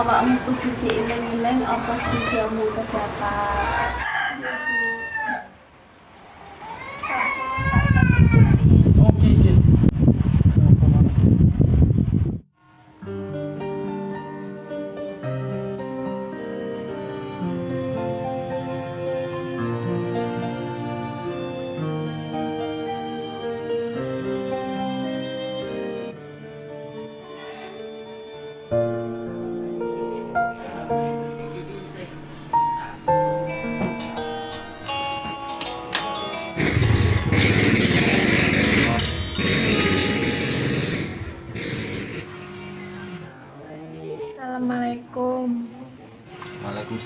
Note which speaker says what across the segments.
Speaker 1: awakmu kudu
Speaker 2: diiling-iling apa sih jamu ke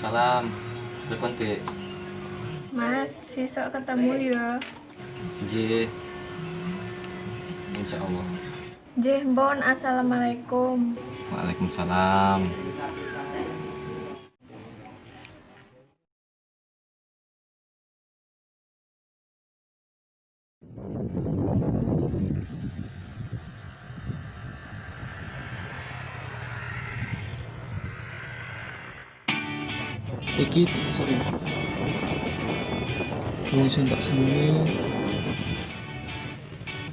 Speaker 3: Waalaikumsalam. Telepon Dek.
Speaker 2: Mas, besok ketemu ya.
Speaker 3: Nggih. Insya Allah.
Speaker 2: Jeh, Bon, Assalamualaikum.
Speaker 3: Waalaikumsalam.
Speaker 4: Iki tak sering Wong sing tak senengi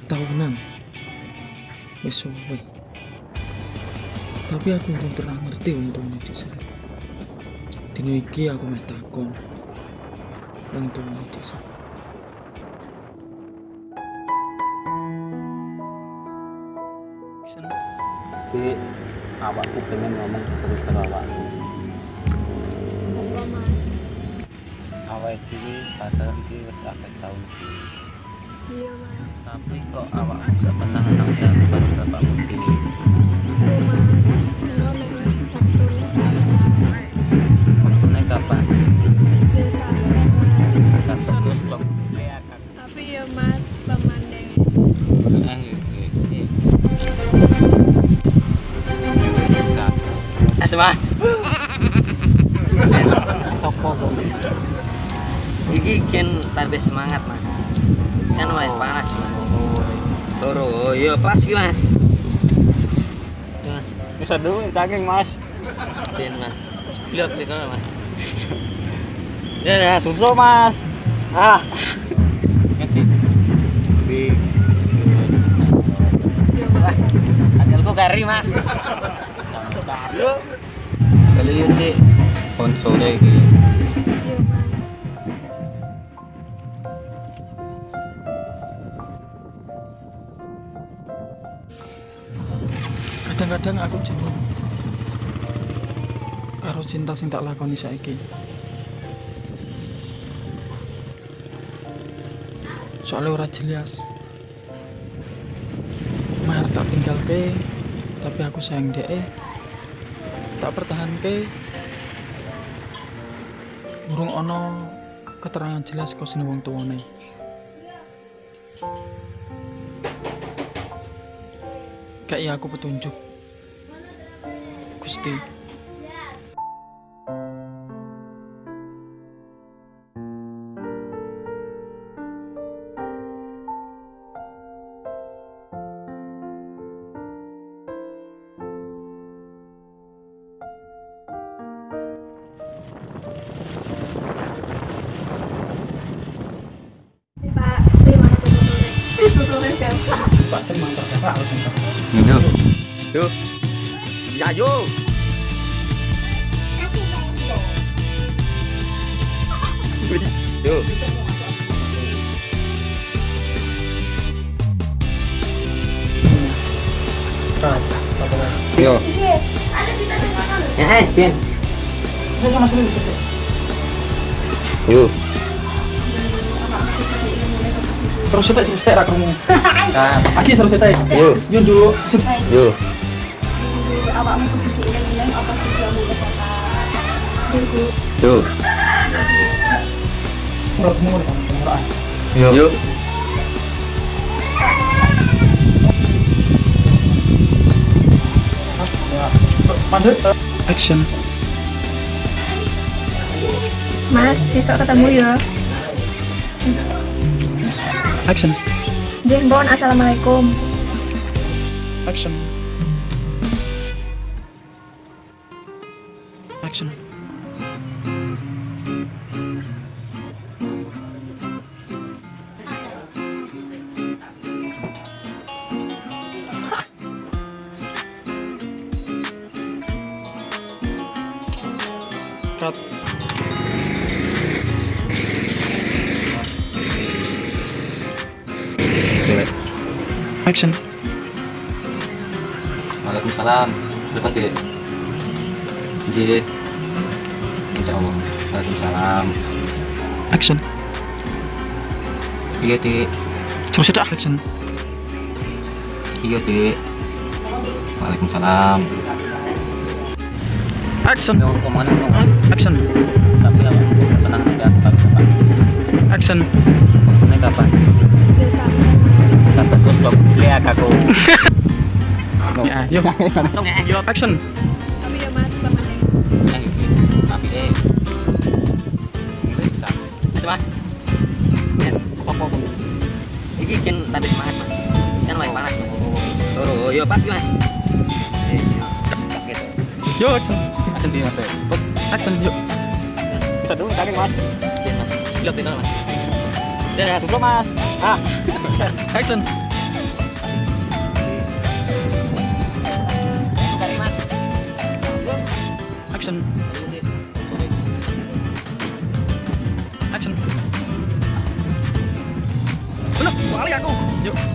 Speaker 4: tahunan suwe. Tapi aku belum pernah ngerti untungnya di sana. Dino iki aku meh takon. Wong tuane.
Speaker 3: Dek, awakku pengen ngomong karo Awake dhewe pacaran iki wis akeh iki.
Speaker 2: Iya, Mas.
Speaker 3: Tapi kok awakmu gak pernah nang jalan bapakmu.
Speaker 2: Iya, waktu
Speaker 3: Waktune kapan? Kan terus kok.
Speaker 2: Tapi ya Mas, pemandang
Speaker 3: Eh, eh, eh. Mas, mas. Sopo kok? Iki ken tambah semangat, Mas. Kan wae panas, Mas. Toro, oh iya pas iki, Mas. Mas,
Speaker 5: Bisa dulu cangking mas.
Speaker 3: ben, Mas. Nih kalau, Mas.
Speaker 5: Ya ya susu mas.
Speaker 3: Ah. Di Mas, Angelku kari, Mas. Yuk. Kali yun di konsole
Speaker 4: Kadang-kadang aku jenuh karo cinta sing tak lakoni saiki. Soalnya ora jelas. Mar tak tinggal ke, tapi aku sayang dia. Tak pertahan ke. Burung ono keterangan jelas kau wong tuane. Kayak aku petunjuk. 爸，
Speaker 2: 昨天晚上工作
Speaker 1: 多累，一直都在
Speaker 3: 加班。爸，怎么
Speaker 1: 到现在还不起床？没有，有。Mantar.
Speaker 3: Yo. Yo. Yo. Yo.
Speaker 1: Yo. Eh, sekali bisa.
Speaker 3: Yo.
Speaker 1: Terus setek terus setek rakumu.
Speaker 3: Nah,
Speaker 1: Aki terus setek. Yun dulu.
Speaker 3: yuk.
Speaker 2: Awakmu kudu apa.
Speaker 1: Menurutmu. Action.
Speaker 2: Mas, besok ketemu ya.
Speaker 1: Action.
Speaker 2: Jembon, assalamualaikum.
Speaker 1: Action. Action. Cut. Action.
Speaker 3: Waalaikumsalam. Depan ke. Jadi. Insya Allah. Waalaikumsalam.
Speaker 1: Action.
Speaker 3: Iya ti.
Speaker 1: Terus ada action.
Speaker 3: Iya ti. Waalaikumsalam.
Speaker 1: Action. Action.
Speaker 3: Tapi apa? Tenang aja. Kapan?
Speaker 1: Action.
Speaker 3: Ini kapan? Sampai terus kok lihat aku.
Speaker 1: Ya, yuk. Yuk, action.
Speaker 2: Mas, pamannya.
Speaker 3: Tapi eh. Ada mas. Ya, sopo pun. Iki kan tapi semangat mas. Kan lagi panas mas. Toro, yo pas mas. Eh, yo. Gitu.
Speaker 1: Yuk, action.
Speaker 3: Dia mas.
Speaker 1: Action, yuk.
Speaker 5: Bisa dulu saking mas.
Speaker 3: Yes mas. Pilot itu mas. Ya,
Speaker 5: Dulu mas. Ah.
Speaker 1: Action. Action. Action. Belum, balik aku. Yuk.